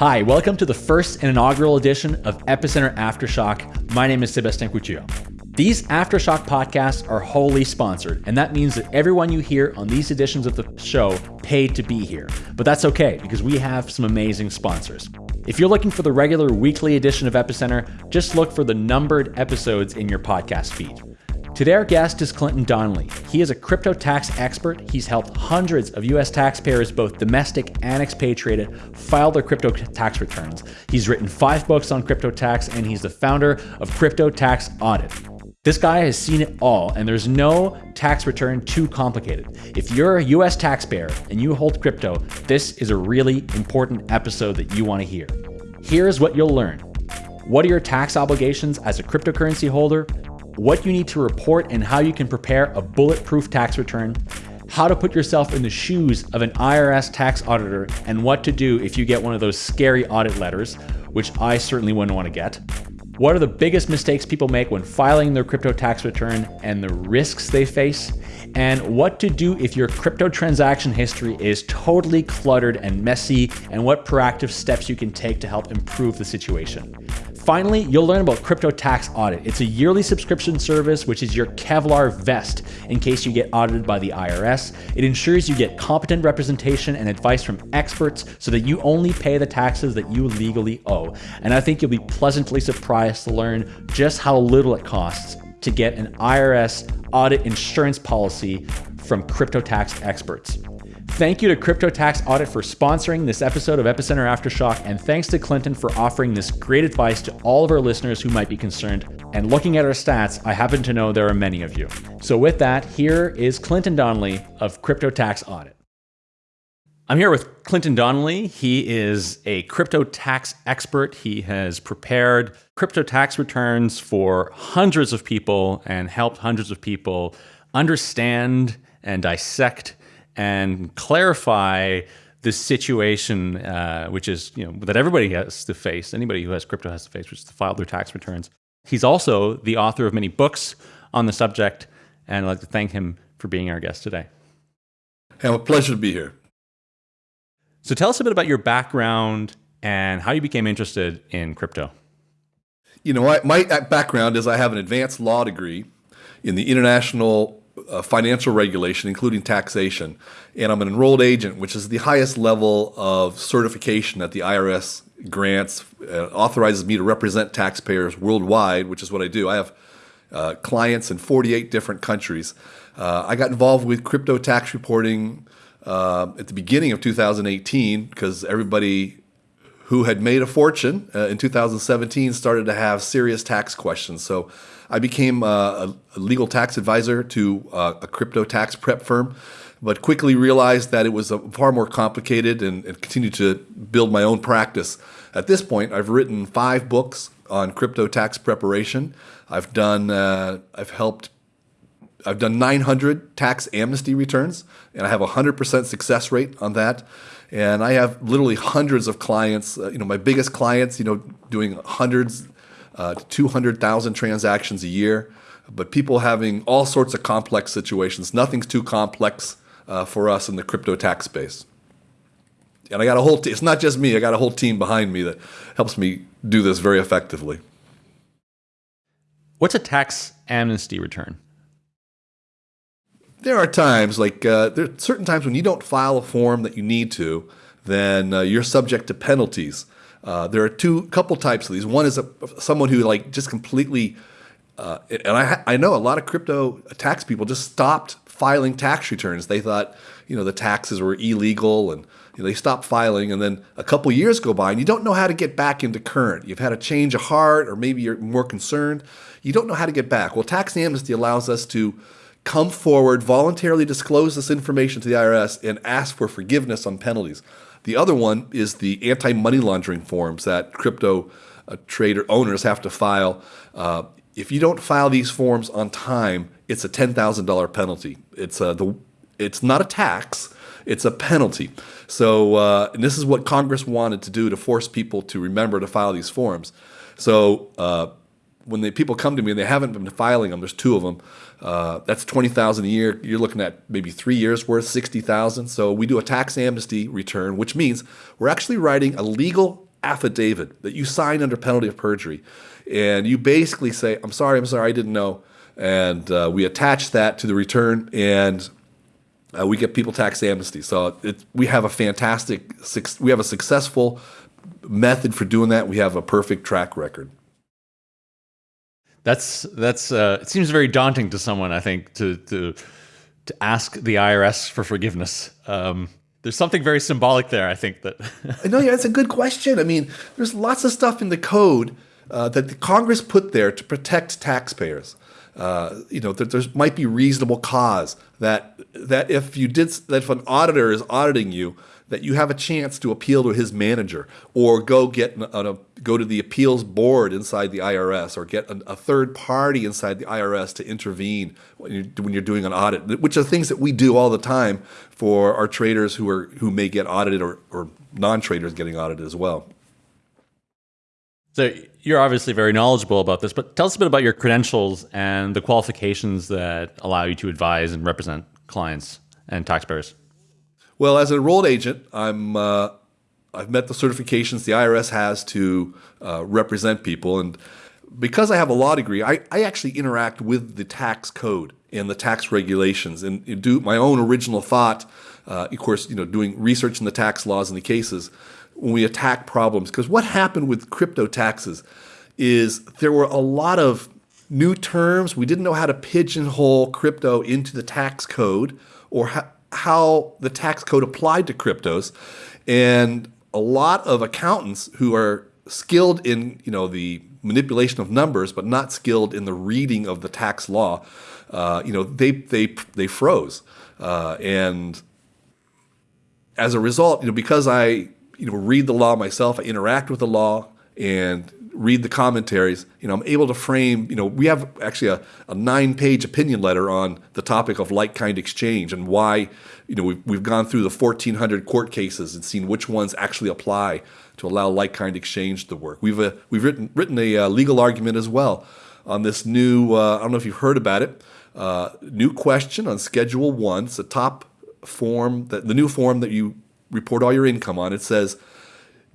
Hi, welcome to the first and inaugural edition of Epicenter Aftershock. My name is Sebastien Couture. These Aftershock podcasts are wholly sponsored, and that means that everyone you hear on these editions of the show paid to be here. But that's okay because we have some amazing sponsors. If you're looking for the regular weekly edition of Epicenter, just look for the numbered episodes in your podcast feed. Today, our guest is Clinton Donnelly. He is a crypto tax expert. He's helped hundreds of U.S. taxpayers, both domestic and expatriated, file their crypto tax returns. He's written five books on crypto tax, and he's the founder of Crypto Tax Audit. This guy has seen it all, and there's no tax return too complicated. If you're a US taxpayer and you hold crypto, this is a really important episode that you want to hear. Here's what you'll learn What are your tax obligations as a cryptocurrency holder? What you need to report and how you can prepare a bulletproof tax return, how to put yourself in the shoes of an IRS tax auditor, and what to do if you get one of those scary audit letters, which I certainly wouldn't want to get. What are the biggest mistakes people make when filing their crypto tax return and the risks they face? And what to do if your crypto transaction history is totally cluttered and messy, and what proactive steps you can take to help improve the situation. Finally, you'll learn about Crypto Tax Audit. It's a yearly subscription service, which is your Kevlar vest in case you get audited by the IRS. It ensures you get competent representation and advice from experts so that you only pay the taxes that you legally owe. And I think you'll be pleasantly surprised to learn just how little it costs to get an IRS audit insurance policy from crypto tax experts. Thank you to Crypto Tax Audit for sponsoring this episode of Epicenter Aftershock, and thanks to Clinton for offering this great advice to all of our listeners who might be concerned. And looking at our stats, I happen to know there are many of you. So, with that, here is Clinton Donnelly of Crypto Tax Audit. I'm here with Clinton Donnelly. He is a crypto tax expert. He has prepared crypto tax returns for hundreds of people and helped hundreds of people understand and dissect and clarify the situation, uh, which is you know that everybody has to face. Anybody who has crypto has to face, which is to file their tax returns. He's also the author of many books on the subject, and I'd like to thank him for being our guest today. Hey, a pleasure to be here. So tell us a bit about your background and how you became interested in crypto. You know, my background is I have an advanced law degree in the international uh, financial regulation, including taxation. And I'm an enrolled agent, which is the highest level of certification that the IRS grants, uh, authorizes me to represent taxpayers worldwide, which is what I do. I have uh, clients in 48 different countries. Uh, I got involved with crypto tax reporting uh, at the beginning of 2018 because everybody who had made a fortune uh, in 2017 started to have serious tax questions. So I became a, a legal tax advisor to uh, a crypto tax prep firm, but quickly realized that it was far more complicated and, and continued to build my own practice. At this point, I've written five books on crypto tax preparation. I've done, uh, I've helped I've done 900 tax amnesty returns, and I have a 100% success rate on that. And I have literally hundreds of clients. Uh, you know, my biggest clients, you know, doing hundreds uh, 200,000 transactions a year, but people having all sorts of complex situations. Nothing's too complex uh, for us in the crypto tax space. And I got a whole team, it's not just me, I got a whole team behind me that helps me do this very effectively. What's a tax amnesty return? There are times, like uh, there are certain times when you don't file a form that you need to, then uh, you're subject to penalties. Uh, there are two couple types of these. One is a, someone who like just completely, uh, and I I know a lot of crypto tax people just stopped filing tax returns. They thought you know the taxes were illegal and you know, they stopped filing. And then a couple years go by and you don't know how to get back into current. You've had a change of heart or maybe you're more concerned. You don't know how to get back. Well, tax amnesty allows us to come forward, voluntarily disclose this information to the IRS, and ask for forgiveness on penalties. The other one is the anti money laundering forms that crypto uh, trader owners have to file. Uh, if you don't file these forms on time, it's a ten thousand dollar penalty. It's a, uh, the it's not a tax; it's a penalty. So, uh, and this is what Congress wanted to do to force people to remember to file these forms. So, uh, when the people come to me and they haven't been filing them, there's two of them. Uh, that's twenty thousand a year. You're looking at maybe three years worth, sixty thousand. So we do a tax amnesty return, which means we're actually writing a legal affidavit that you sign under penalty of perjury. And you basically say, I'm sorry, I'm sorry, I didn't know. And uh, we attach that to the return and uh, we get people tax amnesty. So it, we have a fantastic, we have a successful method for doing that. We have a perfect track record. That's that's uh, it seems very daunting to someone. I think to to to ask the IRS for forgiveness. Um, there's something very symbolic there. I think that. no, yeah, it's a good question. I mean, there's lots of stuff in the code uh, that the Congress put there to protect taxpayers. Uh, you know, there might be reasonable cause that that if you did that if an auditor is auditing you, that you have a chance to appeal to his manager or go get an, a, go to the appeals board inside the IRS or get a, a third party inside the IRS to intervene when you're, when you're doing an audit, which are things that we do all the time for our traders who are who may get audited or, or non-traders getting audited as well. So you're obviously very knowledgeable about this, but tell us a bit about your credentials and the qualifications that allow you to advise and represent clients and taxpayers. Well, as an enrolled agent, I'm uh, I've met the certifications the IRS has to uh, represent people, and because I have a law degree, I, I actually interact with the tax code and the tax regulations, and do my own original thought. Uh, of course, you know, doing research in the tax laws and the cases when we attack problems. Because what happened with crypto taxes is there were a lot of new terms. We didn't know how to pigeonhole crypto into the tax code or how how the tax code applied to cryptos. And a lot of accountants who are skilled in you know the manipulation of numbers, but not skilled in the reading of the tax law, uh, you know they they they froze, uh, and as a result, you know because I you know read the law myself, I interact with the law, and read the commentaries, you know, I'm able to frame, you know, we have actually a, a nine page opinion letter on the topic of like kind exchange and why, you know, we've, we've gone through the 1400 court cases and seen which ones actually apply to allow like kind exchange to work. We've, uh, we've written, written a uh, legal argument as well on this new, uh, I don't know if you've heard about it, uh, new question on Schedule 1. It's a top form, that the new form that you report all your income on. It says,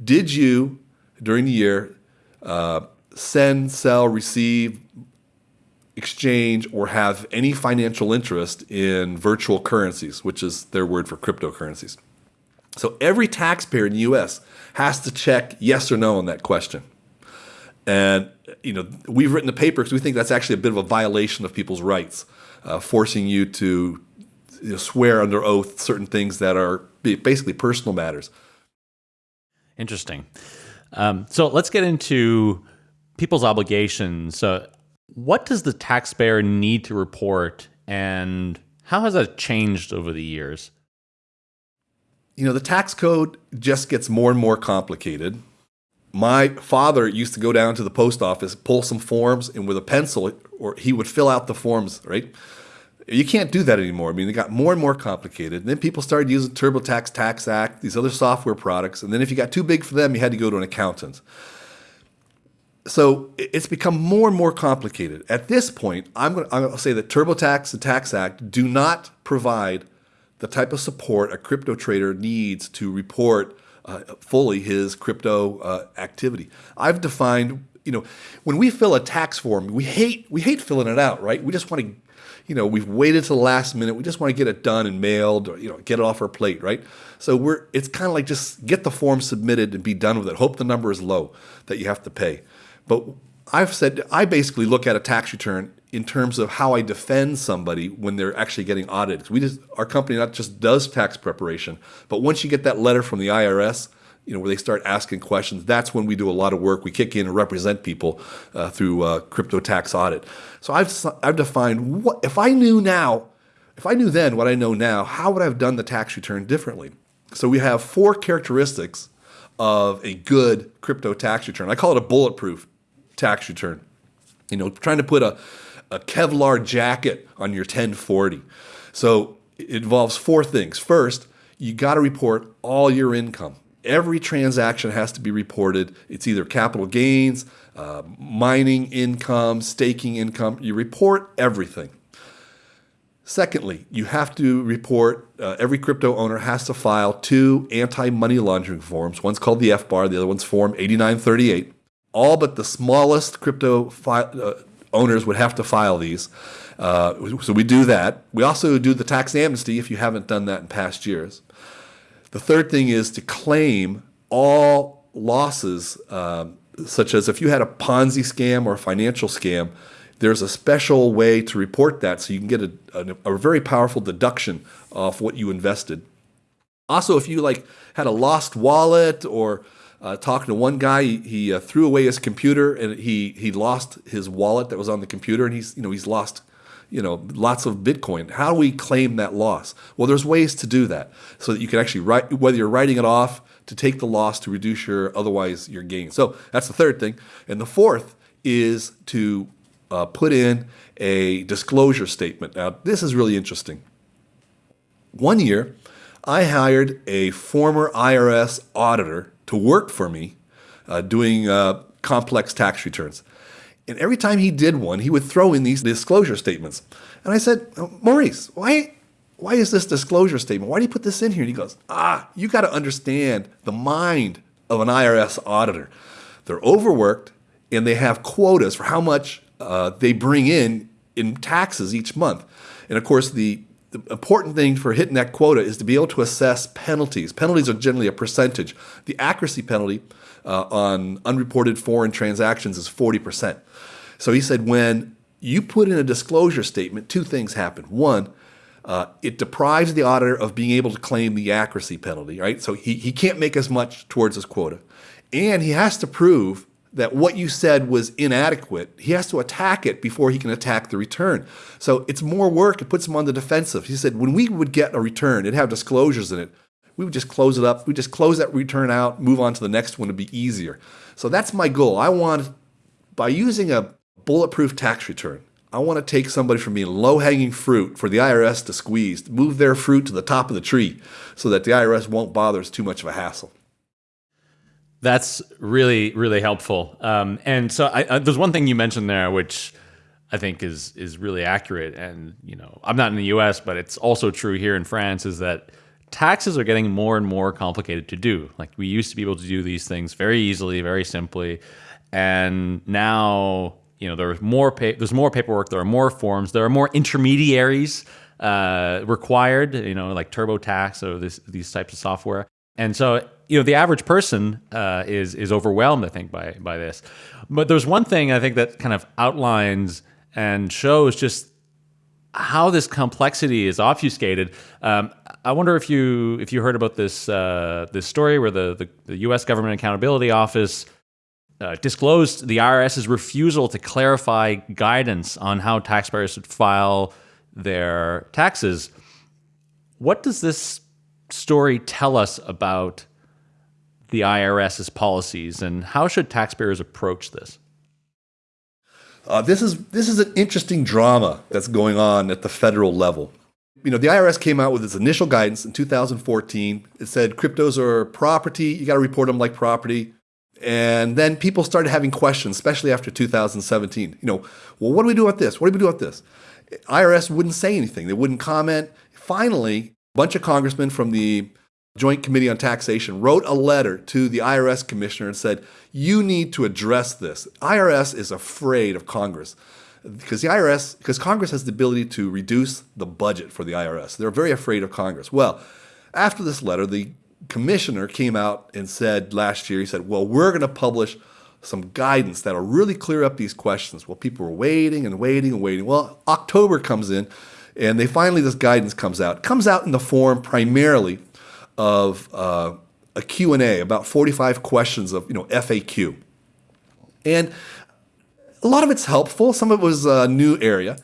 did you, during the year, uh, send, sell, receive, exchange, or have any financial interest in virtual currencies, which is their word for cryptocurrencies. So every taxpayer in the US has to check yes or no on that question. And you know, we've written a paper because we think that's actually a bit of a violation of people's rights, uh, forcing you to you know, swear under oath certain things that are basically personal matters. Interesting. Um, so let's get into people's obligations. So, what does the taxpayer need to report, and how has that changed over the years? You know, the tax code just gets more and more complicated. My father used to go down to the post office, pull some forms, and with a pencil, or he would fill out the forms, right? You can't do that anymore. I mean, they got more and more complicated. And then people started using TurboTax, TaxAct, these other software products. And then if you got too big for them, you had to go to an accountant. So it's become more and more complicated. At this point, I'm going to say that TurboTax and TaxAct do not provide the type of support a crypto trader needs to report uh, fully his crypto uh, activity. I've defined, you know, when we fill a tax form, we hate we hate filling it out, right? We just want to you know, we've waited to the last minute. We just want to get it done and mailed or, you know, get it off our plate, right? So we're, it's kind of like just get the form submitted and be done with it. Hope the number is low that you have to pay. But I've said, I basically look at a tax return in terms of how I defend somebody when they're actually getting audited. We just, our company not just does tax preparation, but once you get that letter from the IRS, you know, where they start asking questions, that's when we do a lot of work. We kick in and represent people uh, through uh, crypto tax audit. So I've, I've defined what, if I knew now, if I knew then what I know now, how would I have done the tax return differently? So we have four characteristics of a good crypto tax return. I call it a bulletproof tax return. You know, trying to put a, a Kevlar jacket on your 1040. So it involves four things. First, you got to report all your income every transaction has to be reported. It's either capital gains, uh, mining income, staking income. You report everything. Secondly, you have to report, uh, every crypto owner has to file two anti money laundering forms. One's called the FBAR, the other one's Form 8938. All but the smallest crypto uh, owners would have to file these. Uh, so we do that. We also do the tax amnesty if you haven't done that in past years. The third thing is to claim all losses, um, such as if you had a Ponzi scam or a financial scam, there's a special way to report that so you can get a, a, a very powerful deduction off what you invested. Also, if you like had a lost wallet or uh, talking to one guy, he, he uh, threw away his computer and he he lost his wallet that was on the computer, and he's you know he's lost you know lots of Bitcoin. How do we claim that loss? Well, there's ways to do that so that you can actually write whether you're writing it off to take the loss to reduce your otherwise your gain. So that's the third thing, and the fourth is to uh, put in a disclosure statement. Now this is really interesting. One year, I hired a former IRS auditor to work for me uh, doing uh, complex tax returns. And every time he did one, he would throw in these disclosure statements. And I said, oh, Maurice, why, why is this disclosure statement? Why do you put this in here? And he goes, Ah, you got to understand the mind of an IRS auditor. They're overworked and they have quotas for how much uh, they bring in in taxes each month. And of course, the the important thing for hitting that quota is to be able to assess penalties. Penalties are generally a percentage. The accuracy penalty uh, on unreported foreign transactions is 40%. So he said when you put in a disclosure statement, two things happen. One, uh, it deprives the auditor of being able to claim the accuracy penalty, right? So he, he can't make as much towards his quota. And he has to prove that what you said was inadequate, he has to attack it before he can attack the return. So it's more work. It puts him on the defensive. He said when we would get a return, it'd have disclosures in it. We would just close it up. We just close that return out, move on to the next one. It'd be easier. So that's my goal. I want, by using a bulletproof tax return, I want to take somebody from being low hanging fruit for the IRS to squeeze, move their fruit to the top of the tree so that the IRS won't bother. It's too much of a hassle. That's really really helpful. Um, and so I, uh, there's one thing you mentioned there, which I think is is really accurate. And you know, I'm not in the U.S., but it's also true here in France. Is that taxes are getting more and more complicated to do. Like we used to be able to do these things very easily, very simply, and now you know there's more pa- there's more paperwork, there are more forms, there are more intermediaries uh, required. You know, like TurboTax or this, these types of software. And so you know the average person uh, is is overwhelmed, I think, by by this. But there's one thing I think that kind of outlines and shows just how this complexity is obfuscated. Um, I wonder if you if you heard about this uh, this story where the, the, the U.S. Government Accountability Office uh, disclosed the IRS's refusal to clarify guidance on how taxpayers should file their taxes. What does this story tell us about the IRS's policies, and how should taxpayers approach this? Uh, this is this is an interesting drama that's going on at the federal level. You know, the IRS came out with its initial guidance in 2014. It said cryptos are property; you got to report them like property. And then people started having questions, especially after 2017. You know, well, what do we do with this? What do we do with this? IRS wouldn't say anything. They wouldn't comment. Finally, bunch of congressmen from the Joint Committee on Taxation wrote a letter to the IRS commissioner and said, You need to address this. IRS is afraid of Congress because the IRS, because Congress has the ability to reduce the budget for the IRS. They're very afraid of Congress. Well, after this letter, the commissioner came out and said last year, he said, Well, we're going to publish some guidance that'll really clear up these questions. Well, people were waiting and waiting and waiting. Well, October comes in, and they finally, this guidance comes out. It comes out in the form primarily of uh, a Q&A, about 45 questions of, you know, FAQ. And a lot of it's helpful. Some of it was a new area.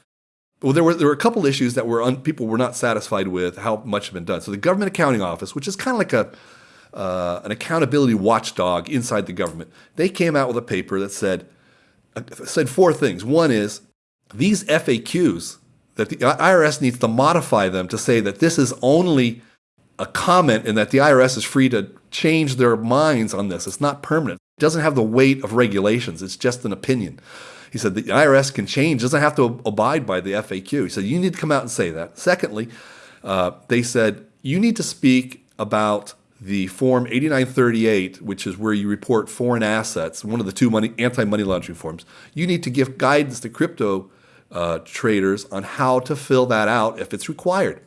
Well, there were there were a couple issues that were un, people were not satisfied with how much had been done. So the Government Accounting Office, which is kind of like a uh, an accountability watchdog inside the government, they came out with a paper that said uh, said four things. One is these FAQs that the IRS needs to modify them to say that this is only a comment and that the IRS is free to change their minds on this. It's not permanent. It doesn't have the weight of regulations. It's just an opinion. He said the IRS can change, doesn't have to abide by the FAQ. He said you need to come out and say that. Secondly, uh, they said you need to speak about the Form 8938, which is where you report foreign assets, one of the two money, anti-money laundering forms. You need to give guidance to crypto uh, traders on how to fill that out if it's required.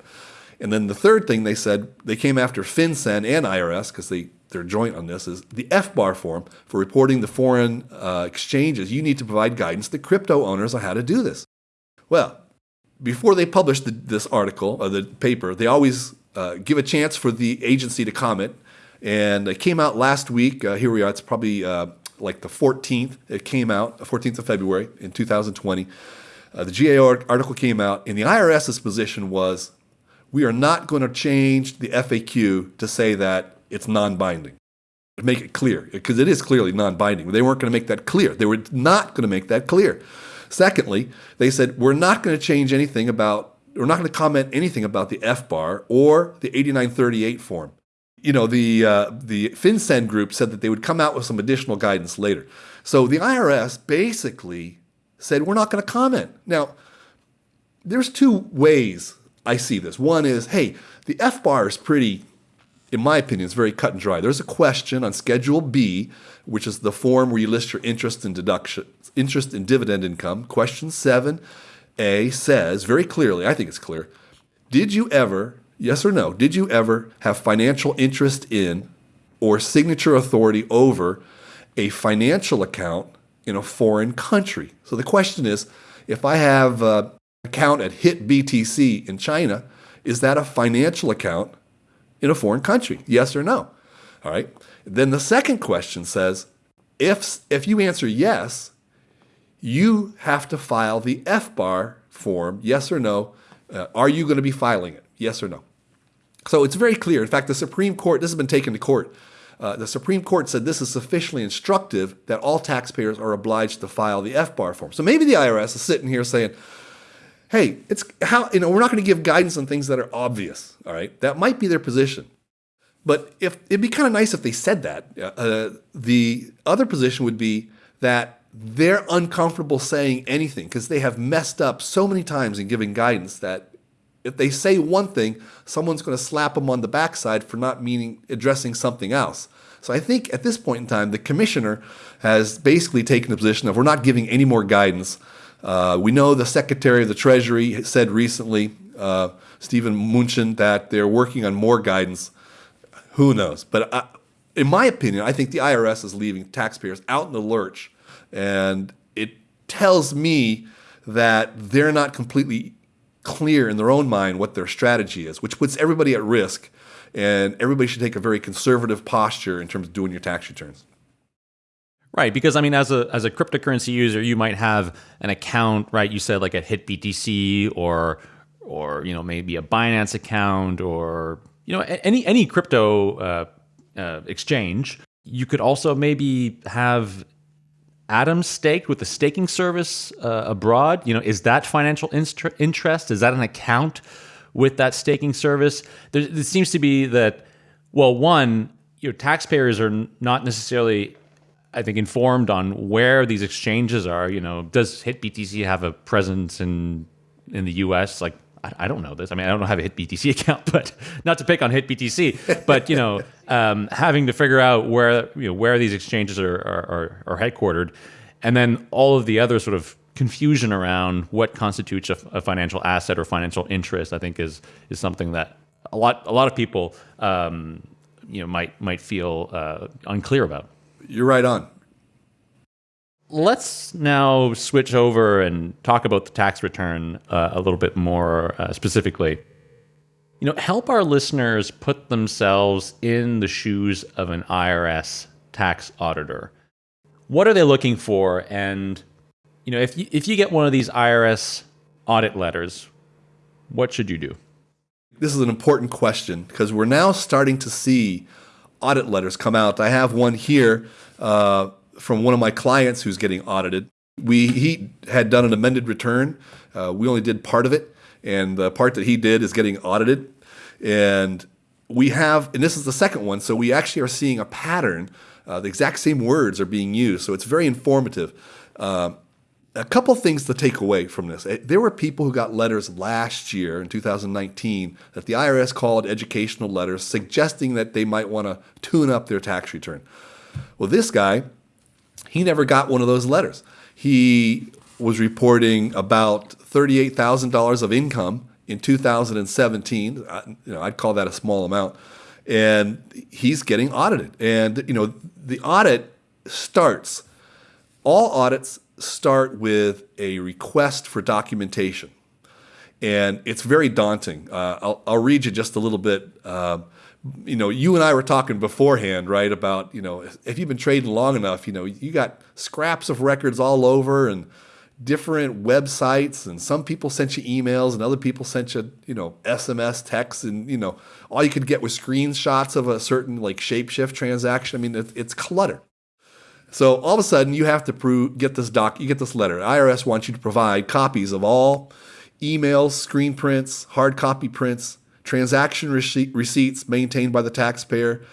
And then the third thing they said, they came after FinCEN and IRS because they they're joint on this, is the FBAR form for reporting the foreign uh, exchanges. You need to provide guidance to crypto owners on how to do this. Well, before they published the, this article or the paper, they always uh, give a chance for the agency to comment. And it came out last week. Uh, here we are. It's probably uh, like the 14th. It came out, 14th of February in 2020. Uh, the GAO article came out, and the IRS's position was we are not going to change the FAQ to say that it's non-binding. Make it clear, because it is clearly non-binding. They weren't going to make that clear. They were not going to make that clear. Secondly, they said we're not going to change anything about, we're not going to comment anything about the FBAR or the 8938 form. You know, the uh, the FinCEN group said that they would come out with some additional guidance later. So the IRS basically said we're not going to comment. Now, there's two ways I see this. One is, hey, the FBAR is pretty, in my opinion, it's very cut and dry. There's a question on Schedule B, which is the form where you list your interest in deduction, interest and dividend income. Question 7A says very clearly, I think it's clear, did you ever, yes or no, did you ever have financial interest in or signature authority over a financial account in a foreign country? So the question is, if I have an account at HitBTC in China, is that a financial account in a foreign country? Yes or no? All right. Then the second question says, if, if you answer yes, you have to file the FBAR form, yes or no. Uh, are you going to be filing it? Yes or no? So it's very clear. In fact, the Supreme Court, this has been taken to court. Uh, the Supreme Court said this is sufficiently instructive that all taxpayers are obliged to file the FBAR form. So maybe the IRS is sitting here saying, hey, it's how, you know, we're not going to give guidance on things that are obvious. All right. That might be their position. But if it'd be kind of nice if they said that. Uh, the other position would be that they're uncomfortable saying anything because they have messed up so many times in giving guidance that if they say one thing, someone's going to slap them on the backside for not meaning addressing something else. So I think at this point in time, the commissioner has basically taken the position of we're not giving any more guidance uh, we know the Secretary of the Treasury said recently, uh, Steven Mnuchin, that they're working on more guidance. Who knows? But I, in my opinion, I think the IRS is leaving taxpayers out in the lurch. And it tells me that they're not completely clear in their own mind what their strategy is, which puts everybody at risk. And everybody should take a very conservative posture in terms of doing your tax returns. Right, because I mean, as a as a cryptocurrency user, you might have an account, right? You said like a HitBTC or or you know maybe a Binance account or you know any any crypto uh, uh, exchange. You could also maybe have Atoms staked with the staking service uh, abroad. You know, is that financial interest? Is that an account with that staking service? There, it seems to be that well, one, your taxpayers are not necessarily I think, informed on where these exchanges are. You know, does HitBTC have a presence in in the U.S.? Like, I, don't know this. I mean, I don't have a HitBTC account, but not to pick on HitBTC, but you know, um, having to figure out where you know where these exchanges are, are, are, headquartered, and then all of the other sort of confusion around what constitutes a, a financial asset or financial interest, I think, is is something that a lot a lot of people um, you know might might feel uh, unclear about. You're right on. Let's now switch over and talk about the tax return uh, a little bit more uh, specifically. You know, help our listeners put themselves in the shoes of an IRS tax auditor. What are they looking for? And you know, if you, if you get one of these IRS audit letters, what should you do? This is an important question because we're now starting to see audit letters come out. I have one here uh, from one of my clients who's getting audited. We he had done an amended return. Uh, we only did part of it, and the part that he did is getting audited. And we have, and this is the second one, so we actually are seeing a pattern. Uh, the exact same words are being used, so it's very informative. Uh, a couple things to take away from this. Eh, there were people who got letters last year in 2019 that the IRS called educational letters suggesting that they might want to tune up their tax return. Well, this guy, he never got one of those letters. He was reporting about $38,000 of income in 2017. You know, I'd call that a small amount. And he's getting audited. And, you know, the audit starts, all audits start with a request for documentation. And it's very daunting. Uh, I'll, I'll, read you just a little bit. Uh, you know, you and I were talking beforehand, right, about, you know, if you've been trading long enough, you know, you got scraps of records all over and different websites and some people sent you emails and other people sent you, you know, SMS texts and, you know, all you could get was screenshots of a certain like shapeshift transaction. I mean, it, it's clutter. So all of a sudden, you have to prove, get this doc, you get this letter. IRS wants you to provide copies of all emails, screen prints, hard copy prints, transaction receipt, receipts maintained by the taxpayer,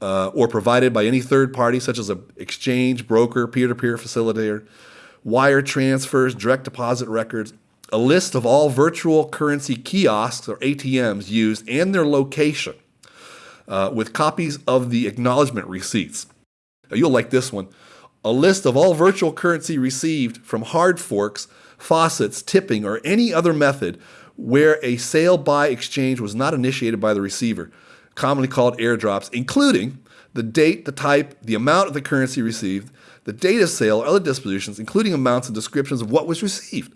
uh, or provided by any third party, such as an exchange, broker, peer-to-peer facilitator, wire transfers, direct deposit records, a list of all virtual currency kiosks or ATMs used and their location, uh, with copies of the acknowledgement receipts. You'll like this one. A list of all virtual currency received from hard forks, faucets, tipping, or any other method where a sale by exchange was not initiated by the receiver, commonly called airdrops, including the date, the type, the amount of the currency received, the date of sale, or other dispositions, including amounts and descriptions of what was received.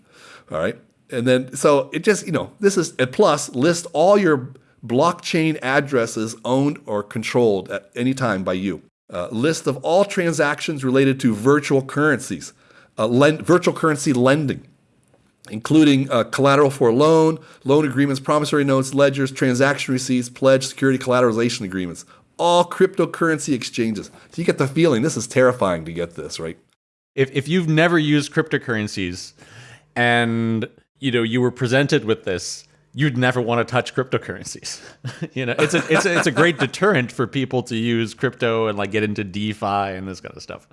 All right. And then, so it just, you know, this is, a plus, list all your blockchain addresses owned or controlled at any time by you uh, list of all transactions related to virtual currencies, uh, lend, virtual currency lending, including uh, collateral for a loan, loan agreements, promissory notes, ledgers, transaction receipts, pledge, security collateralization agreements, all cryptocurrency exchanges. So you get the feeling this is terrifying to get this, right? If, if you've never used cryptocurrencies and you know you were presented with this, you'd never want to touch cryptocurrencies. you know, it's a it's a, it's a great deterrent for people to use crypto and like get into DeFi and this kind of stuff.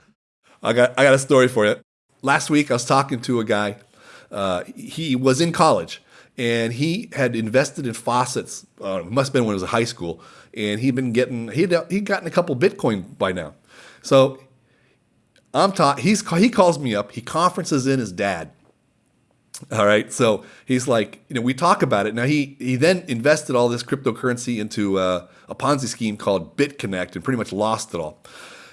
I got I got a story for you. Last week I was talking to a guy. Uh, he was in college and he had invested in faucets. Uh, must have been when he was in high school, and he'd been getting he'd he'd gotten a couple Bitcoin by now. So I'm taught he's he calls me up. He conferences in his dad all right. So he's like, you know, we talk about it. Now he he then invested all this cryptocurrency into uh, a Ponzi scheme called BitConnect and pretty much lost it all.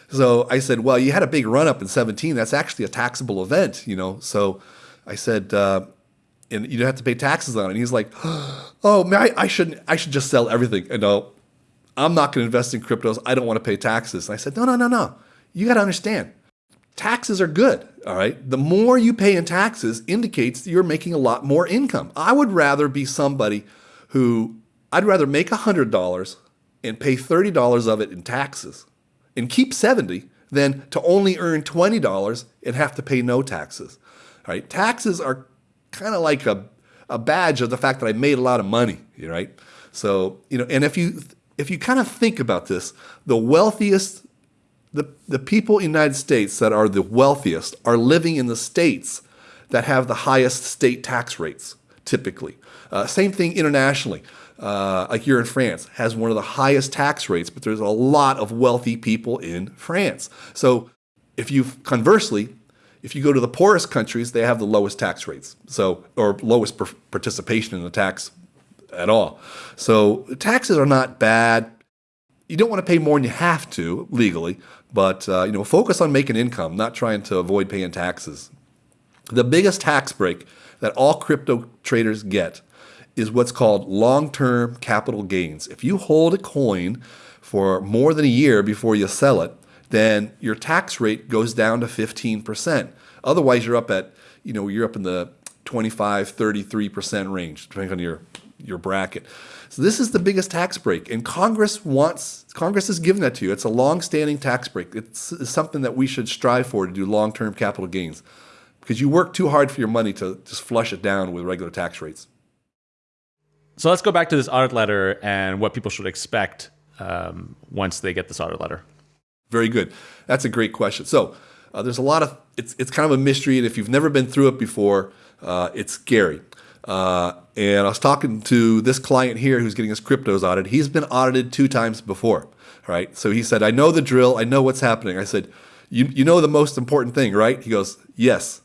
So I said, well, you had a big run up in 17. That's actually a taxable event, you know. So I said, uh, and you don't have to pay taxes on it. And he's like, oh man, I, I shouldn't. I should just sell everything. And no, I'm not going to invest in cryptos. I don't want to pay taxes. And I said, no, no, no, no. You got to understand taxes are good, all right? The more you pay in taxes indicates that you're making a lot more income. I would rather be somebody who, I'd rather make $100 and pay $30 of it in taxes and keep 70 than to only earn $20 and have to pay no taxes, right? Taxes are kind of like a, a badge of the fact that I made a lot of money, right? So, you know, and if you, if you kind of think about this, the wealthiest the, the people in the United States that are the wealthiest are living in the states that have the highest state tax rates, typically. Uh, same thing internationally. Uh, like here in France, has one of the highest tax rates, but there's a lot of wealthy people in France. So if you conversely, if you go to the poorest countries, they have the lowest tax rates, so or lowest participation in the tax at all. So taxes are not bad. You don't want to pay more than you have to legally, but uh, you know, focus on making income, not trying to avoid paying taxes. The biggest tax break that all crypto traders get is what's called long-term capital gains. If you hold a coin for more than a year before you sell it, then your tax rate goes down to 15%. Otherwise, you're up at, you know, you're up in the 25, 33% range, depending on your, your bracket. So this is the biggest tax break, and Congress wants Congress has given that to you. It's a long-standing tax break. It's, it's something that we should strive for to do long-term capital gains, because you work too hard for your money to just flush it down with regular tax rates. So let's go back to this audit letter and what people should expect um, once they get this audit letter. Very good. That's a great question. So Uh, there's a lot of it's it's kind of a mystery, and if you've never been through it before, uh, it's scary. Uh, and I was talking to this client here who's getting his cryptos audited. He's been audited two times before, right? So he said, "I know the drill. I know what's happening." I said, "You you know the most important thing, right?" He goes, "Yes."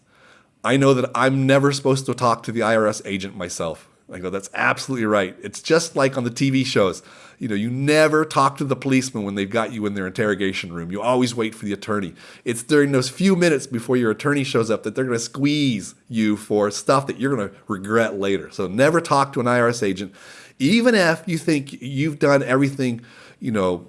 I know that I'm never supposed to talk to the IRS agent myself. I go, that's absolutely right. It's just like on the TV shows. You know, you never talk to the policeman when they've got you in their interrogation room. You always wait for the attorney. It's during those few minutes before your attorney shows up that they're going to squeeze you for stuff that you're going to regret later. So never talk to an IRS agent, even if you think you've done everything, you know,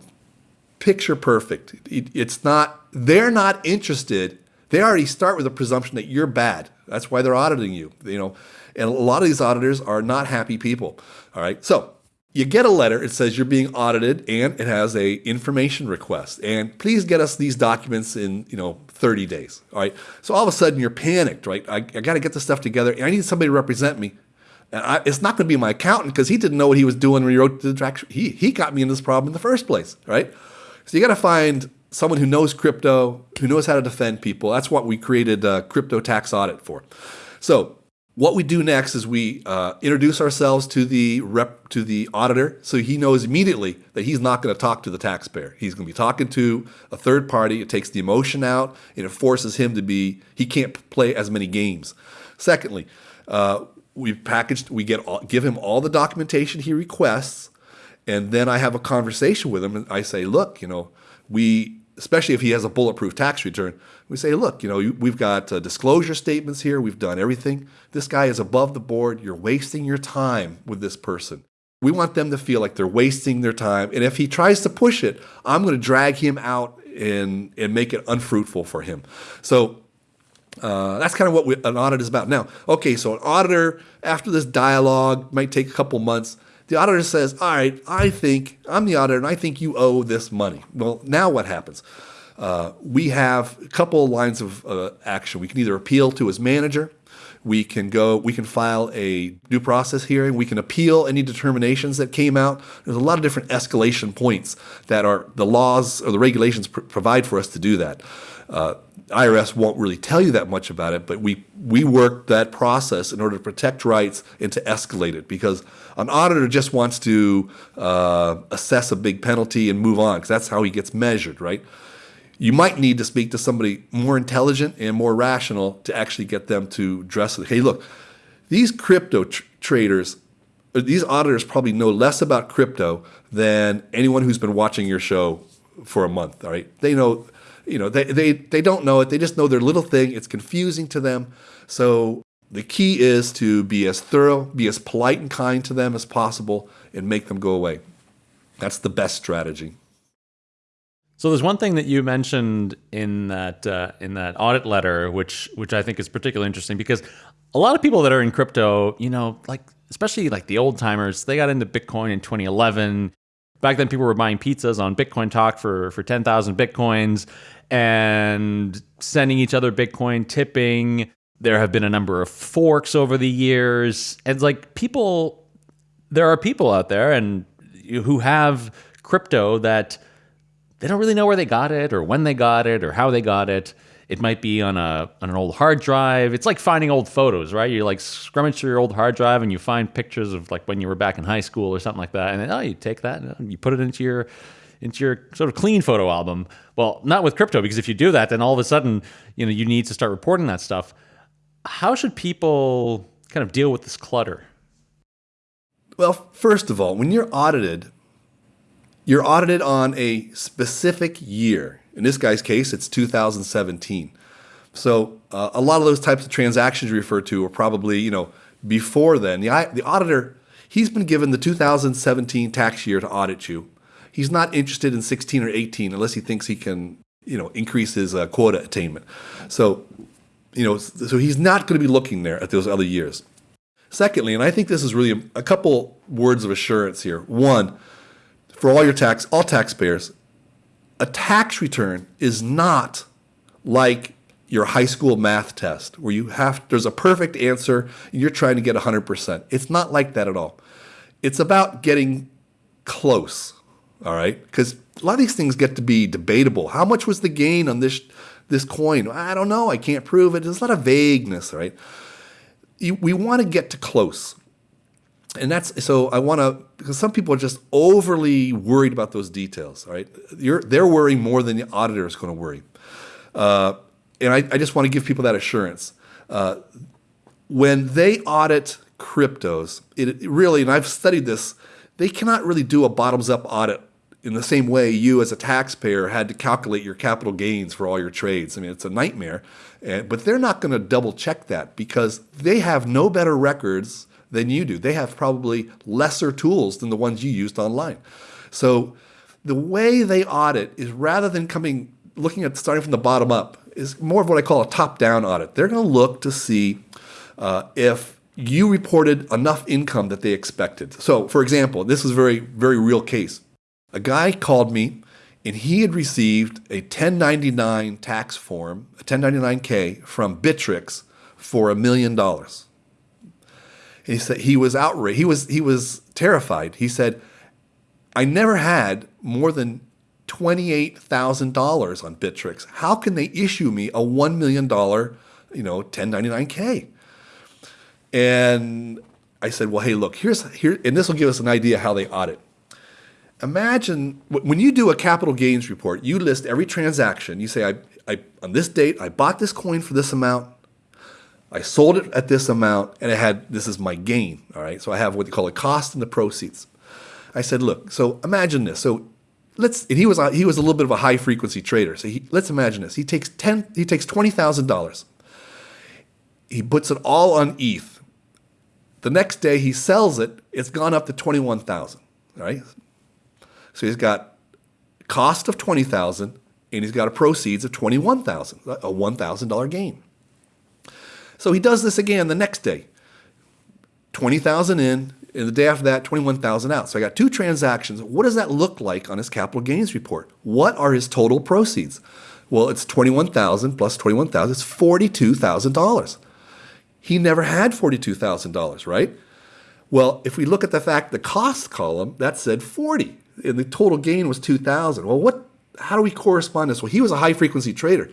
picture perfect. It's not, they're not interested. They already start with a presumption that you're bad. That's why they're auditing you, you know. And a lot of these auditors are not happy people. All right. So you get a letter. It says you're being audited, and it has a information request. And please get us these documents in you know 30 days. All right. So all of a sudden you're panicked, right? I, I got to get this stuff together, and I need somebody to represent me. And I, it's not going to be my accountant because he didn't know what he was doing when he wrote the track. He he got me in this problem in the first place, right? So you got to find someone who knows crypto, who knows how to defend people. That's what we created a crypto tax audit for. So what we do next is we uh, introduce ourselves to the rep to the auditor, so he knows immediately that he's not going to talk to the taxpayer. He's going to be talking to a third party. It takes the emotion out, and it forces him to be. He can't play as many games. Secondly, uh, we packaged. We get all, give him all the documentation he requests, and then I have a conversation with him, and I say, "Look, you know, we especially if he has a bulletproof tax return, we say, look, you know, we've got uh, disclosure statements here. We've done everything. This guy is above the board. You're wasting your time with this person. We want them to feel like they're wasting their time. And if he tries to push it, I'm going to drag him out and, and make it unfruitful for him. So uh, that's kind of what we, an audit is about. Now, okay, so an auditor, after this dialogue, might take a couple months the auditor says, All right, I think, I'm the auditor, and I think you owe this money. Well, now what happens? Uh, we have a couple lines of uh, action. We can either appeal to his manager, we can go, we can file a due process hearing, we can appeal any determinations that came out. There's a lot of different escalation points that are the laws or the regulations pr- provide for us to do that. Uh, IRS won't really tell you that much about it, but we we work that process in order to protect rights and to escalate it because an auditor just wants to uh, assess a big penalty and move on because that's how he gets measured, right? You might need to speak to somebody more intelligent and more rational to actually get them to address it. Hey, look, these crypto tr- traders, these auditors probably know less about crypto than anyone who's been watching your show for a month. All right, they know you know, they, they, they don't know it. They just know their little thing. It's confusing to them. So the key is to be as thorough, be as polite and kind to them as possible, and make them go away. That's the best strategy. So there's one thing that you mentioned in that uh, in that audit letter, which which I think is particularly interesting because a lot of people that are in crypto, you know, like especially like the old timers, they got into Bitcoin in 2011 back then people were buying pizzas on Bitcoin Talk for for 10,000 bitcoins and sending each other Bitcoin, tipping. There have been a number of forks over the years. And like people there are people out there and who have crypto that they don't really know where they got it or when they got it or how they got it. It might be on a on an old hard drive. It's like finding old photos, right? You like scrummage through your old hard drive and you find pictures of like when you were back in high school or something like that. And then oh, you take that and you put it into your into your sort of clean photo album. Well, not with crypto because if you do that, then all of a sudden, you know, you need to start reporting that stuff. How should people kind of deal with this clutter? Well, first of all, when you're audited, you're audited on a specific year. In this guy's case, it's 2017. So uh, a lot of those types of transactions you refer to are probably, you know, before then. The, the auditor, he's been given the 2017 tax year to audit you. He's not interested in 16 or 18 unless he thinks he can, you know, increase his uh, quota attainment. So, you know, so he's not going to be looking there at those other years. Secondly, and I think this is really a, a couple words of assurance here. One, for all your tax, all taxpayers, a tax return is not like your high school math test where you have there's a perfect answer and you're trying to get 100%. It's not like that at all. It's about getting close, all right? Cuz a lot of these things get to be debatable. How much was the gain on this this coin? I don't know. I can't prove it. There's a lot of vagueness, right? You, we want to get to close. And that's so I want to because some people are just overly worried about those details, right? You're, they're worrying more than the auditor is going to worry. Uh, and I, I, just want to give people that assurance. Uh, when they audit cryptos, it, it really, and I've studied this, they cannot really do a bottoms up audit in the same way you as a taxpayer had to calculate your capital gains for all your trades. I mean, it's a nightmare. but they're not going to double check that because they have no better records than you do. They have probably lesser tools than the ones you used online. So the way they audit is rather than coming looking at starting from the bottom up is more of what I call a top-down audit. They're going to look to see uh, if you reported enough income that they expected. So, for example, this is a very, very real case. A guy called me and he had received a 1099 tax form, a 1099K from Bittrex for a million dollars. He said he was outraged. He was he was terrified. He said, "I never had more than twenty-eight thousand dollars on Bittrex. How can they issue me a one million dollar, you know, 1099K?" And I said, "Well, hey, look, here's here, and this will give us an idea how they audit." imagine when you do a capital gains report, you list every transaction. You say, I, I, on this date, I bought this coin for this amount. I sold it at this amount, and I had this is my gain. All right, so I have what they call a cost and the proceeds. I said, look, so imagine this. So let's. and he was uh, he was a little bit of a high frequency trader. So he, let's imagine this. He takes ten. He takes twenty thousand dollars. He puts it all on ETH. The next day he sells it. It's gone up to twenty one thousand. All right, so he's got cost of 20,000 and he's got a proceeds of 21,000, a $1,000 gain. So he does this again the next day. 20,000 in, and the day after that, 21,000 out. So I got two transactions. What does that look like on his capital gains report? What are his total proceeds? Well, it's 21,000 plus 21,000, it's $42,000. He never had $42,000, right? Well, if we look at the fact the cost column, that said 40 and the total gain was 2000 well what how do we correspond this well he was a high frequency trader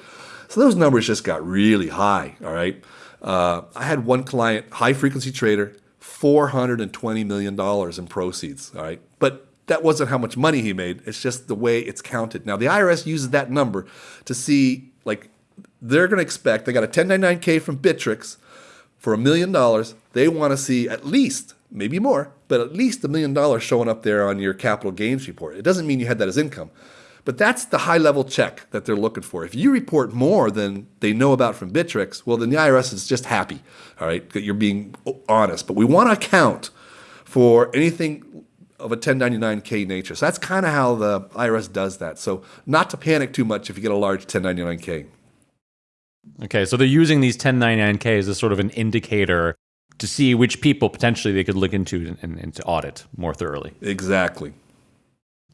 so those numbers just got really high all right uh, i had one client high frequency trader 420 million dollars in proceeds all right but that wasn't how much money he made it's just the way it's counted now the irs uses that number to see like they're going to expect they got a 1099k from Bittrex for a million dollars they want to see at least maybe more, but at least a million dollars showing up there on your capital gains report. It doesn't mean you had that as income. But that's the high level check that they're looking for. If you report more than they know about from Bittrex, well, then the IRS is just happy, all right, that you're being honest. But we want to account for anything of a 1099K nature. So that's kind of how the IRS does that. So not to panic too much if you get a large 1099K. Okay, so they're using these 1099Ks as sort of an indicator to see which people potentially they could look into and, and to audit more thoroughly. Exactly.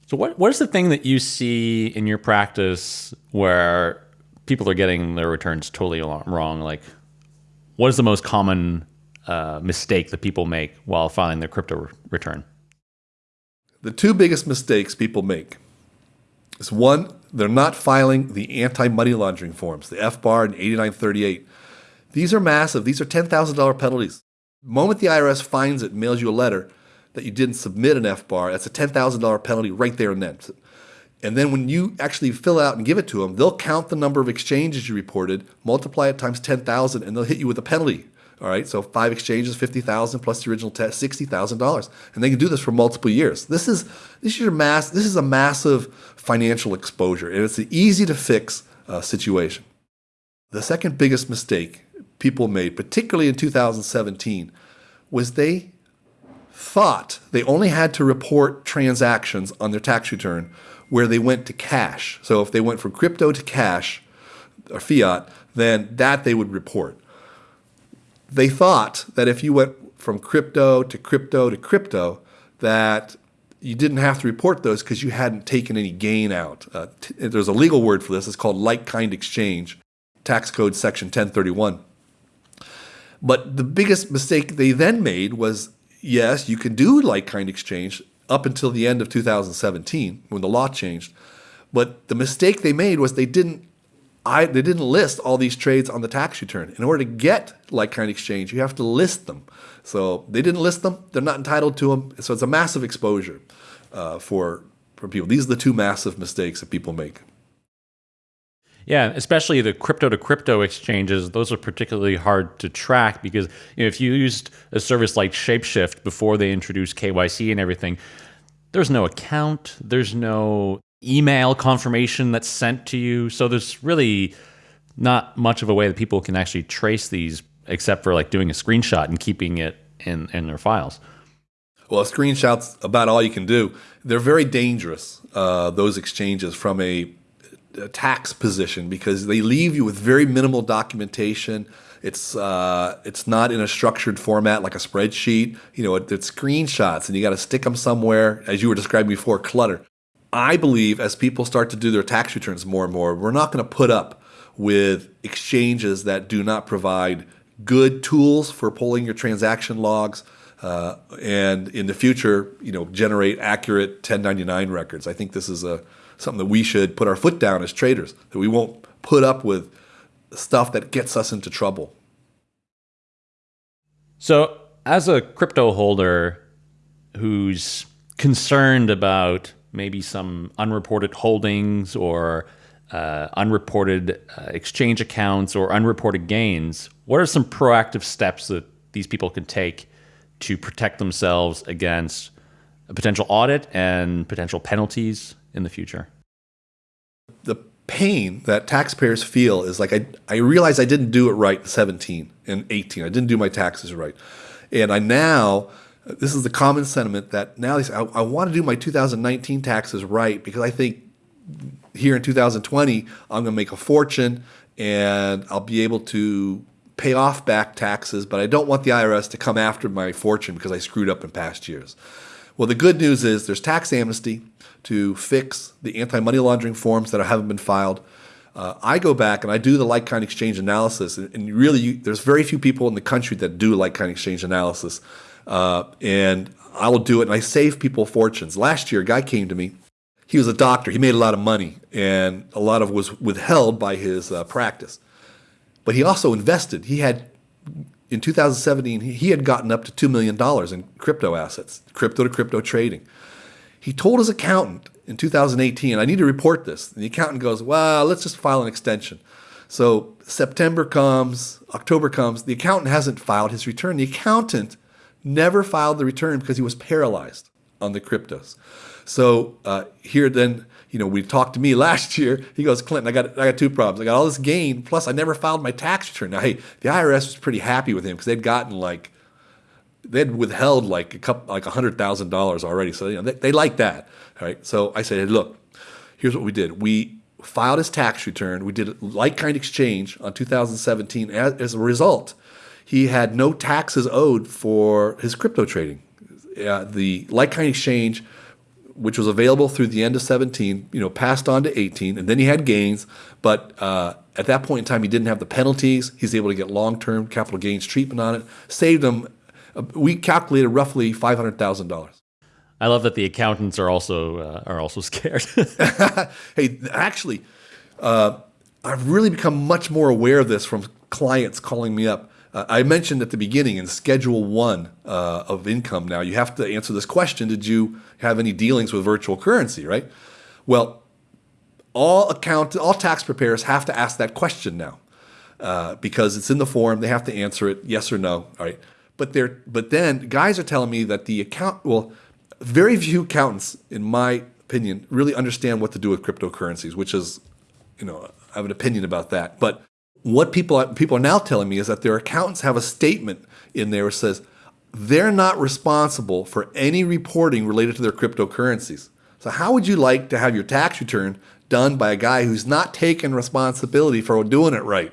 So, what what is the thing that you see in your practice where people are getting their returns totally wrong? Like, what is the most common uh, mistake that people make while filing their crypto return? The two biggest mistakes people make is one, they're not filing the anti money laundering forms, the FBAR and 8938. These are massive. These are $10,000 penalties The moment the IRS finds it, mails you a letter that you didn't submit an FBAR, that's a $10,000 penalty right there and then. And then when you actually fill out and give it to them, they'll count the number of exchanges you reported, multiply it times 10,000, and they'll hit you with a penalty. All right, so five exchanges, 50,000 plus the original test, $60,000. And they can do this for multiple years. This is, this is, your mass, this is a massive financial exposure, and it's an easy to fix uh, situation. The second biggest mistake people made, particularly in 2017, was they thought they only had to report transactions on their tax return where they went to cash. So if they went from crypto to cash or fiat, then that they would report. They thought that if you went from crypto to crypto to crypto, that you didn't have to report those because you hadn't taken any gain out. Uh, there's a legal word for this. It's called like kind exchange, tax code section 1031. But the biggest mistake they then made was yes, you can do like kind exchange up until the end of 2017 when the law changed. But the mistake they made was they didn't I, they didn't list all these trades on the tax return. In order to get like kind exchange, you have to list them. So they didn't list them; they're not entitled to them. So it's a massive exposure uh, for for people. These are the two massive mistakes that people make. Yeah, especially the crypto to crypto exchanges, those are particularly hard to track because you know, if you used a service like Shapeshift before they introduced KYC and everything, there's no account, there's no email confirmation that's sent to you. So there's really not much of a way that people can actually trace these except for like doing a screenshot and keeping it in, in their files. Well, screenshot's about all you can do. They're very dangerous, uh, those exchanges, from a, tax position because they leave you with very minimal documentation. It's uh, it's not in a structured format like a spreadsheet. You know, it, it's screenshots, and you got to stick them somewhere, as you were describing before, clutter. I believe as people start to do their tax returns more and more, we're not going to put up with exchanges that do not provide good tools for pulling your transaction logs uh, and in the future, you know, generate accurate 1099 records. I think this is a something that we should put our foot down as traders. That we won't put up with stuff that gets us into trouble. So, as a crypto holder who's concerned about maybe some unreported holdings or uh, unreported uh, exchange accounts or unreported gains, what are some proactive steps that these people can take to protect themselves against a potential audit and potential penalties in the future? The pain that taxpayers feel is like I, I realize I didn't do it right in 17 and 18. I didn't do my taxes right. And I now this is the common sentiment that now they say, I, I want to do my 2019 taxes right because I think here in 2020, I'm going to make a fortune and I'll be able to pay off back taxes, but I don't want the IRS to come after my fortune because I screwed up in past years. Well, the good news is there's tax amnesty to fix the anti money laundering forms that haven't been filed. Uh, I go back and I do the like kind exchange analysis, and, and really, you, there's very few people in the country that do like kind exchange analysis. Uh, and I will do it, and I save people fortunes. Last year, a guy came to me. He was a doctor. He made a lot of money, and a lot of was withheld by his uh, practice. But he also invested. He had, in 2017, he had gotten up to $2 million in crypto assets, crypto to crypto trading. He told his accountant in 2018, I need to report this. And the accountant goes, Well, let's just file an extension. So September comes, October comes, the accountant hasn't filed his return. The accountant never filed the return because he was paralyzed on the cryptos. So uh, here then, you know, we talked to me last year. He goes, Clinton, I got I got two problems. I got all this gain, plus I never filed my tax return. Now, hey, the IRS was pretty happy with him because they'd gotten like they'd withheld like a couple like a hundred thousand dollars already. So you know, they, they like that. All right. So I said, hey, look, here's what we did. We filed his tax return. We did a like kind exchange on 2017. As, as a result, he had no taxes owed for his crypto trading. Uh, the like kind exchange, which was available through the end of 17, you know, passed on to 18, and then he had gains. But uh, at that point in time, he didn't have the penalties. He's able to get long-term capital gains treatment on it. Saved him. Uh, we calculated roughly five hundred thousand dollars. I love that the accountants are also uh, are also scared. hey, actually, uh, I've really become much more aware of this from clients calling me up. Uh, I mentioned at the beginning in Schedule 1 uh, of income now, you have to answer this question Did you have any dealings with virtual currency, right? Well, all account, all tax preparers have to ask that question now uh, because it's in the form. They have to answer it yes or no, all right? But, they're, but then guys are telling me that the account, well, very few accountants, in my opinion, really understand what to do with cryptocurrencies, which is, you know, I have an opinion about that. But what people people are now telling me is that their accountants have a statement in there that says they're not responsible for any reporting related to their cryptocurrencies. So how would you like to have your tax return done by a guy who's not taking responsibility for doing it right?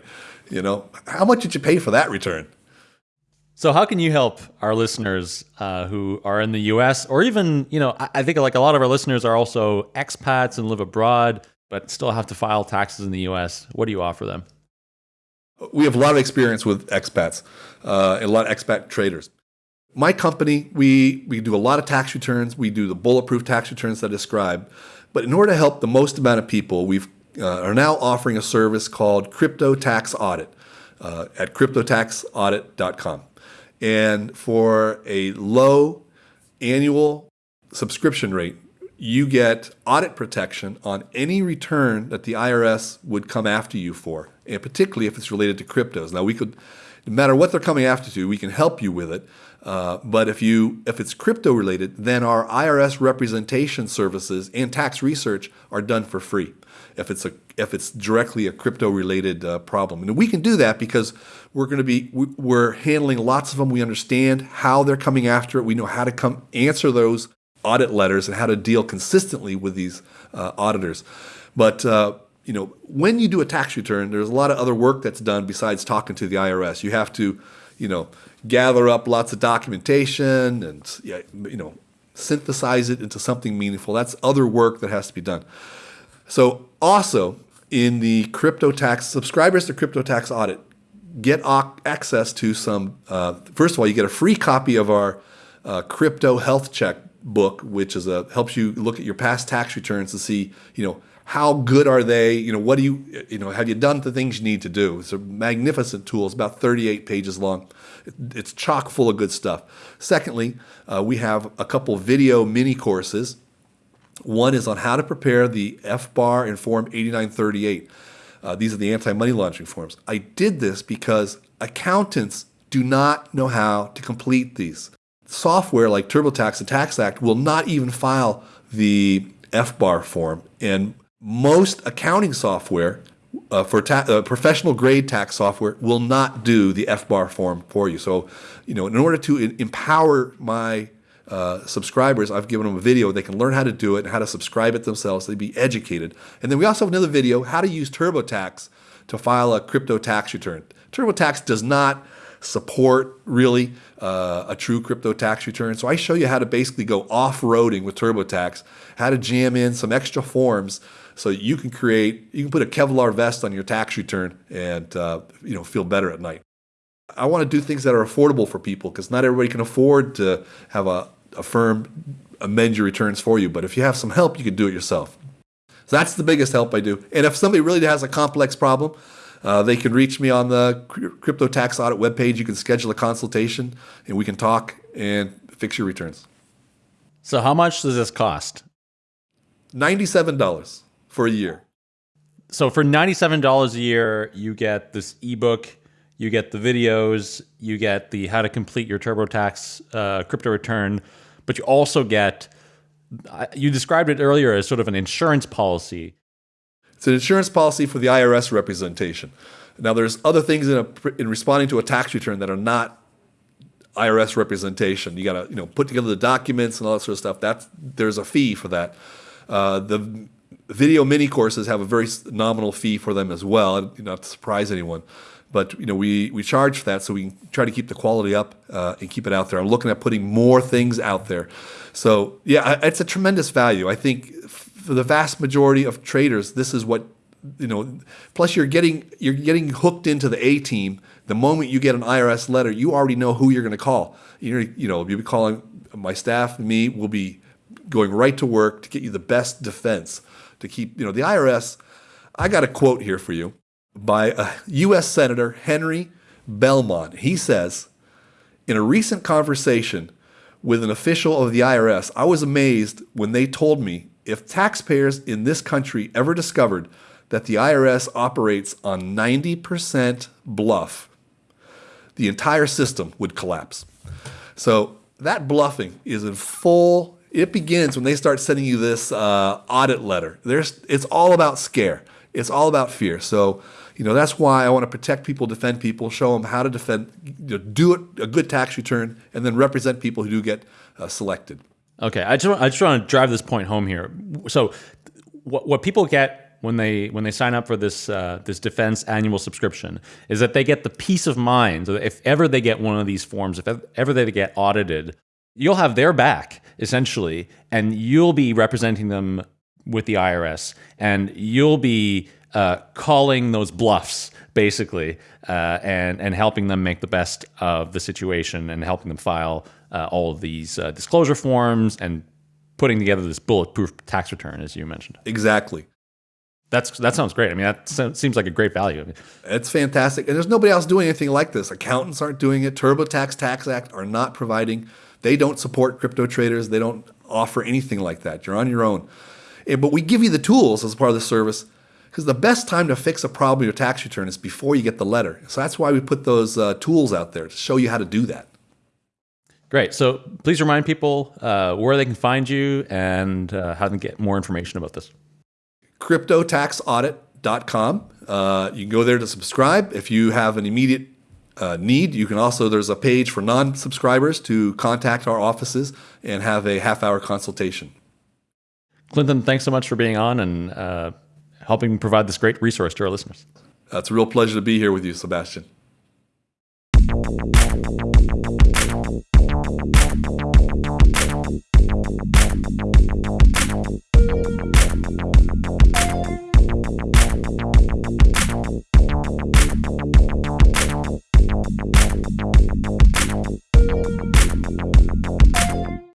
You know, how much did you pay for that return? So how can you help our listeners uh, who are in the U.S. or even, you know, I, I think like a lot of our listeners are also expats and live abroad, but still have to file taxes in the U.S. What do you offer them? We have a lot of experience with expats, uh, and a lot of expat traders. My company, we, we do a lot of tax returns. We do the bulletproof tax returns that I described. But in order to help the most amount of people, we uh, are now offering a service called Crypto Tax Audit uh, at cryptotaxaudit.com. And for a low annual subscription rate, you get audit protection on any return that the IRS would come after you for, and particularly if it's related to cryptos. Now, we could, no matter what they're coming after you, we can help you with it. Uh, but if you if it's crypto related, then our IRS representation services and tax research are done for free. If it's a if it's directly a crypto related uh, problem, and we can do that because we're going to be we're handling lots of them. We understand how they're coming after it. We know how to come answer those audit letters and how to deal consistently with these uh, auditors. But uh, you know, when you do a tax return, there's a lot of other work that's done besides talking to the IRS. You have to, you know, gather up lots of documentation and you know, synthesize it into something meaningful. That's other work that has to be done. So also in the crypto tax subscribers to crypto tax audit get access to some. Uh, first of all, you get a free copy of our uh, crypto health check book, which is a helps you look at your past tax returns to see, you know, how good are they? You know, what do you, you know, have you done the things you need to do? It's a magnificent tool. It's about 38 pages long. It's chock full of good stuff. Secondly, uh, we have a couple video mini courses. One is on how to prepare the FBAR and Form 8938. Uh, these are the anti-money laundering forms. I did this because accountants do not know how to complete these software like TurboTax and TaxAct will not even file the FBAR form. And most accounting software uh, for uh, professional grade tax software will not do the FBAR form for you. So, you know, in order to empower my uh, subscribers, I've given them a video. They can learn how to do it and how to subscribe it themselves. they'd be educated. And then we also have another video, how to use TurboTax to file a crypto tax return. TurboTax does not support really uh, a true crypto tax return. So I show you how to basically go off-roading with TurboTax, how to jam in some extra forms so you can create, you can put a Kevlar vest on your tax return and uh, you know feel better at night. I want to do things that are affordable for people because not everybody can afford to have a, a firm amend your returns for you. But if you have some help, you can do it yourself. So that's the biggest help I do. And if somebody really has a complex problem, uh, they can reach me on the Crypto Tax Audit webpage. You can schedule a consultation and we can talk and fix your returns. So, how much does this cost? $97 for a year. So, for $97 a year, you get this ebook, you get the videos, you get the how to complete your TurboTax uh, crypto return, but you also get, you described it earlier as sort of an insurance policy it's an insurance policy for the IRS representation. Now, there's other things in, a, in responding to a tax return that are not IRS representation. You got to you know put together the documents and all that sort of stuff. That's there's a fee for that. Uh, the video mini courses have a very nominal fee for them as well, not to surprise anyone. But you know we we charge for that, so we try to keep the quality up uh, and keep it out there. I'm looking at putting more things out there. So yeah, it's a tremendous value. I think for the vast majority of traders, this is what you know. Plus, you're getting you're getting hooked into the A team. The moment you get an IRS letter, you already know who you're going to call. You're, you know, you'll be calling my staff, me. will be going right to work to get you the best defense to keep. You know, the IRS. I got a quote here for you by a U.S. Senator Henry Bellmon. He says, in a recent conversation with an official of the IRS, I was amazed when they told me if taxpayers in this country ever discovered that the IRS operates on 90% bluff, the entire system would collapse. So that bluffing is in full, it begins when they start sending you this uh, audit letter. There's, it's all about scare. It's all about fear. So, you know, that's why I want to protect people, defend people, show them how to defend, you know, do it, a good tax return, and then represent people who do get uh, selected. Okay, I just I just want to drive this point home here. So, what what people get when they when they sign up for this uh, this defense annual subscription is that they get the peace of mind. So if ever they get one of these forms, if ever they get audited, you'll have their back essentially, and you'll be representing them with the IRS, and you'll be uh, calling those bluffs basically, uh, and and helping them make the best of the situation and helping them file uh, all of these uh, disclosure forms and putting together this bulletproof tax return, as you mentioned. Exactly. That's that sounds great. I mean, that seems like a great value. It's fantastic, and there's nobody else doing anything like this. Accountants aren't doing it. TurboTax TaxAct are not providing. They don't support crypto traders. They don't offer anything like that. You're on your own. But we give you the tools as part of the service because the best time to fix a problem in your tax return is before you get the letter. So that's why we put those uh, tools out there to show you how to do that. Great. So please remind people uh, where they can find you and uh, how to get more information about this cryptotaxaudit.com. Uh, you can go there to subscribe. If you have an immediate uh, need, you can also, there's a page for non subscribers to contact our offices and have a half hour consultation. Clinton, thanks so much for being on and uh, helping provide this great resource to our listeners. It's a real pleasure to be here with you, Sebastian.